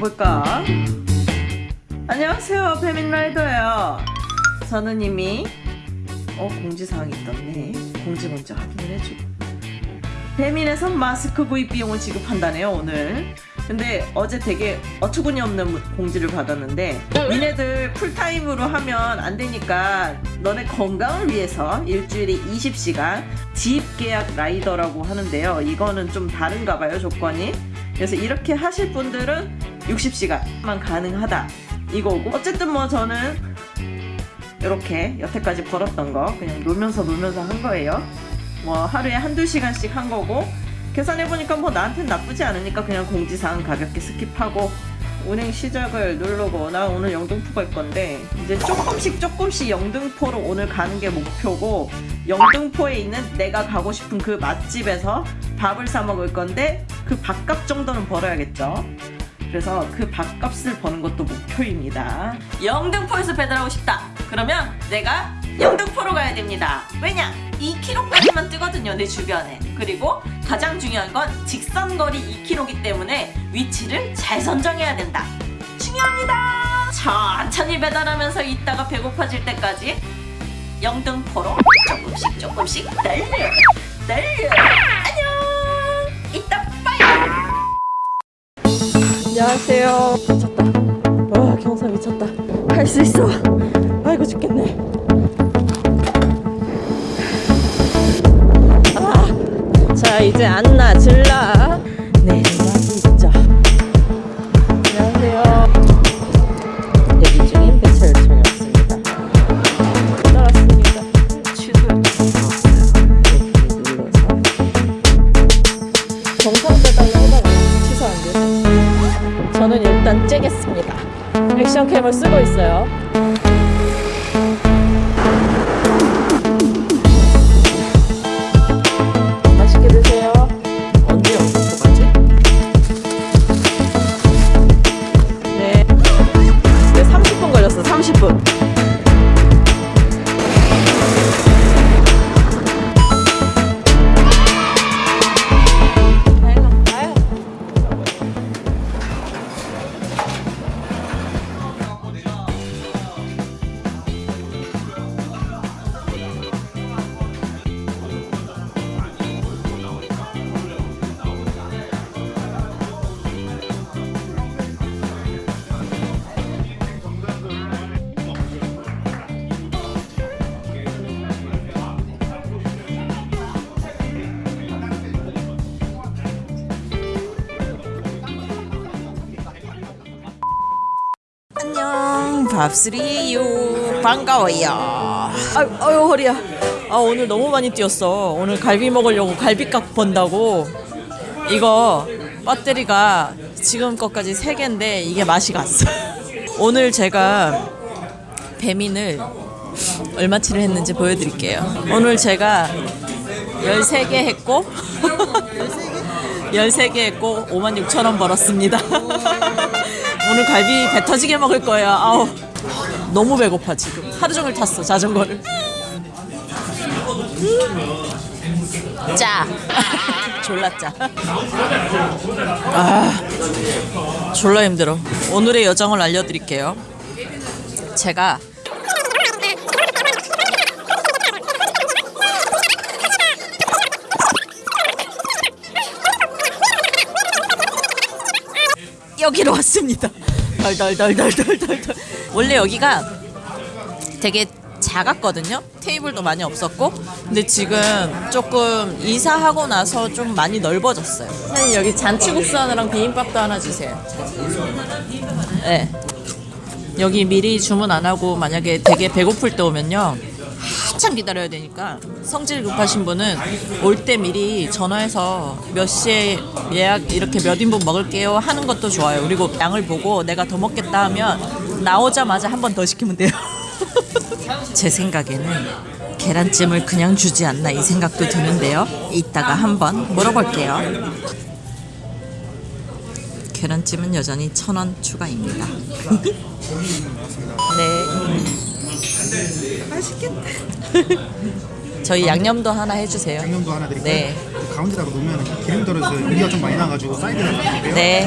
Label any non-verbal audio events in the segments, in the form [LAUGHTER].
볼까? 안녕하세요 배민라이더예요. 저는 이미 어 공지사항이 있던데 공지 먼저 확인을 해주고. 배민에서 마스크 구입 비용을 지급한다네요 오늘. 근데 어제 되게 어처구니 없는 공지를 받았는데 니네들 풀타임으로 하면 안 되니까 너네 건강을 위해서 일주일에 20시간 지입 계약 라이더라고 하는데요. 이거는 좀 다른가 봐요 조건이 그래서 이렇게 하실 분들은 60시간만 가능하다. 이거고. 어쨌든 뭐 저는 이렇게 여태까지 벌었던 거 그냥 놀면서 놀면서 한 거예요. 뭐 하루에 한두 시간씩 한 거고. 계산해보니까 뭐 나한텐 나쁘지 않으니까 그냥 공지사항 가볍게 skip하고 운행 시작을 누르고 나 오늘 영등포 갈 건데 이제 조금씩 조금씩 영등포로 오늘 가는 게 목표고 영등포에 있는 내가 가고 싶은 그 맛집에서 밥을 사 먹을 건데 그 밥값 정도는 벌어야겠죠. 그래서 그 밥값을 버는 것도 목표입니다. 영등포에서 배달하고 싶다. 그러면 내가 영등포로 가야 됩니다. 왜냐? 2km까지만 뜨거든요 내 주변에. 그리고 가장 중요한 건 직선거리 2km이기 때문에 위치를 잘 선정해야 된다. 중요합니다! 천천히 배달하면서 있다가 배고파질 때까지 영등포로 조금씩 조금씩 달려 달려 안녕 안녕하세요. 미쳤다. 와 경사 미쳤다. 할 수 있어. 아이고 죽겠네. 아, 자 이제 안나 질라 일단 째겠습니다. 액션 캠을 쓰고 있어요 밥스리유. 반가워요. 아유, 아유 허리야. 아 오늘 너무 많이 뛰었어. 오늘 갈비 먹으려고 갈비값 번다고. 이거 배터리가 지금 것까지 3개인데 이게 맛이 갔어. [LAUGHS] 오늘 제가 배민을 얼마치를 했는지 보여드릴게요. 오늘 제가 13개 했고 [LAUGHS] 13개 했고 5만 6천 원 벌었습니다. [LAUGHS] 오늘 갈비 배 터지게 먹을 거예요. 아우 너무 배고파 지금. 하루 종일 탔어 자전거를. 음. 짜. [LAUGHS] 졸라 짜. 아 졸라 힘들어. 오늘의 여정을 알려드릴게요. 제가 여기로 왔습니다. 덜덜덜덜덜덜. 원래 여기가 되게 작았거든요. 테이블도 많이 없었고. 근데 지금 조금 이사하고 나서 좀 많이 넓어졌어요. 선생님 여기 잔치국수 하나랑 비빔밥도 하나 주세요. 네. 여기 미리 주문 안 하고 만약에 되게 배고플 때 오면요. 한참 기다려야 되니까 성질 급하신 분은 올 때 미리 전화해서 몇 시에 예약 이렇게 몇 인분 먹을게요 하는 것도 좋아요. 그리고 양을 보고 내가 더 먹겠다 하면 나오자마자 한 번 더 시키면 돼요. [LAUGHS] 제 생각에는 계란찜을 그냥 주지 않나 이 생각도 드는데요. 이따가 한번 물어볼게요. 계란찜은 여전히 천 원 추가입니다. [LAUGHS] 네. 맛있겠다. 저희 양념도 하나 해주세요. 양념도 하나 드릴까요? 네. 그 가운데다가 놓으면 기름 떨어져서 유리가 좀 많이 나가지고 사이드에 놔둘게요. 네.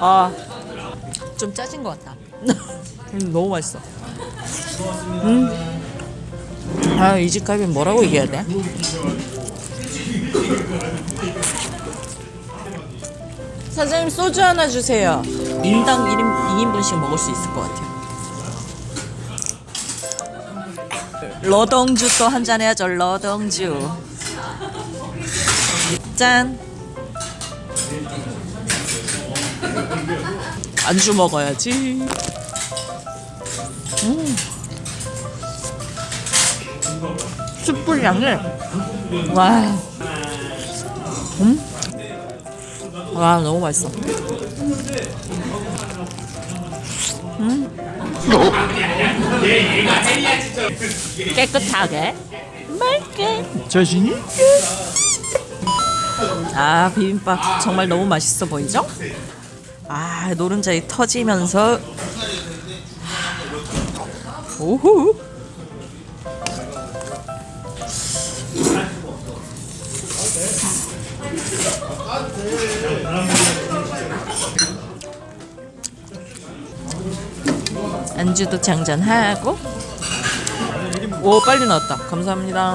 아, 좀 짜진 것 같다. [LAUGHS] 음, 너무 맛있어. 음. 아, 이 집 갈비 뭐라고 얘기해야 돼? 사장님 소주 하나 주세요. 인당 1인, 2인분씩 먹을 수 있을 것 같아요. 러덩주 또 한잔 해야죠. 러덩주. 짠. 안주 먹어야지. 숯불 양이 와. 음. 와 너무 맛있어. 음. 깨끗하게 맑게 자신 있게. 아 비빔밥 정말 너무 맛있어 보이죠? 아 노른자이 터지면서 오호 안주도 장전하고. 오 빨리 나왔다. 감사합니다.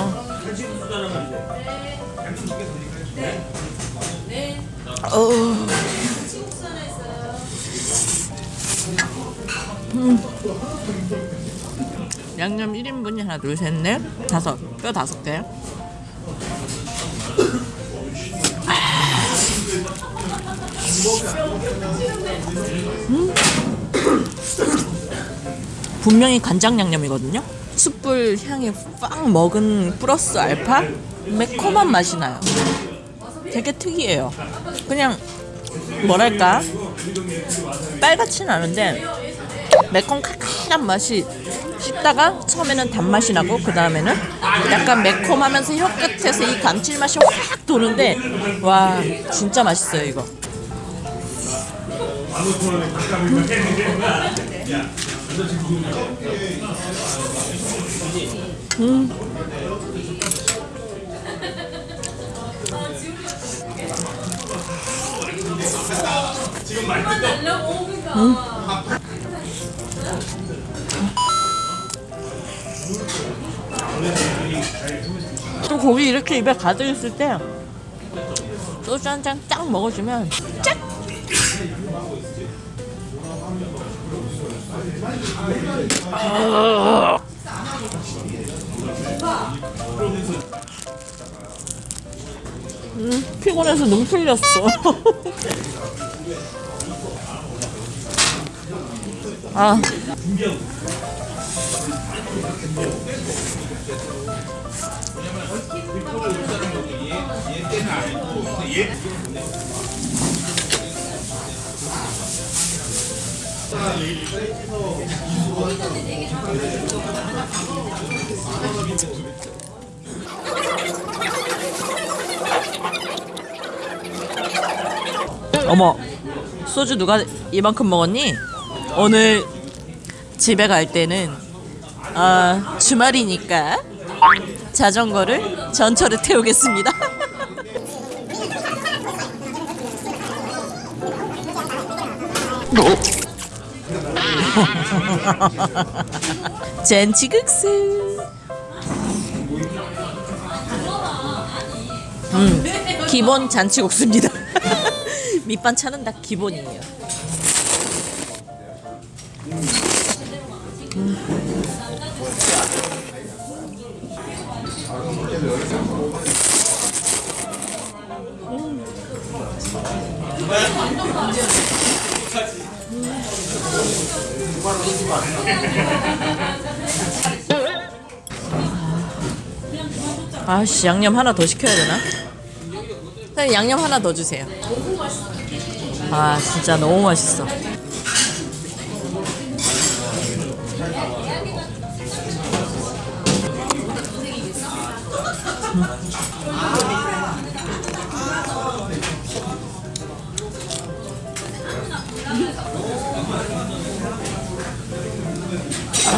어. 양념 1인분이 하나 둘 셋 넷 다섯. 뼈 다섯 개 음. 분명히 간장 양념이거든요? 숯불 향이 빡 먹은 플러스 알파? 매콤한 맛이 나요. 되게 특이해요. 그냥 뭐랄까? 빨갛진 않은데 매콤 칼칼한 맛이 씹다가 처음에는 단맛이 나고 그 다음에는 약간 매콤하면서 혀 끝에서 이 감칠맛이 확 도는데 와 진짜 맛있어요 이거 음. 또 고기 이렇게 입에 가득 있을 때 소주 한 잔 딱 먹어주면 짝! 음, 피곤해서 눈 풀렸어. [LAUGHS] 아. 어머 소주 누가 이만큼 먹었니? 오늘 집에 갈 때는 아 주말이니까 자전거를 전철에 태우겠습니다. 잔치국수. 음, 기본 잔치국수입니다. [LAUGHS] 밑반찬은 다 기본이에요. 아씨 양념 하나 더 시켜야 되나? 선생님 양념 하나 더 주세요. 아 진짜 너무 맛있어.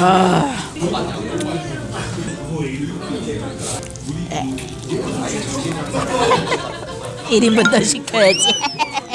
아. 에. 1인분 더 시켜야지. [LAUGHS]